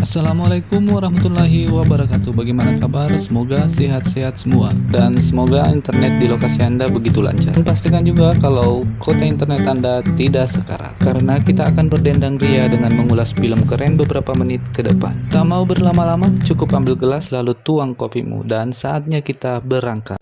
Assalamualaikum warahmatullahi wabarakatuh. Bagaimana kabar? Semoga sehat-sehat semua. Dan semoga internet di lokasi Anda begitu lancar. Dan pastikan juga kalau kota internet Anda tidak sekarat. Karena kita akan berdendang ria dengan mengulas film keren beberapa menit ke depan. Tak mau berlama-lama, cukup ambil gelas lalu tuang kopimu. Dan saatnya kita berangkat.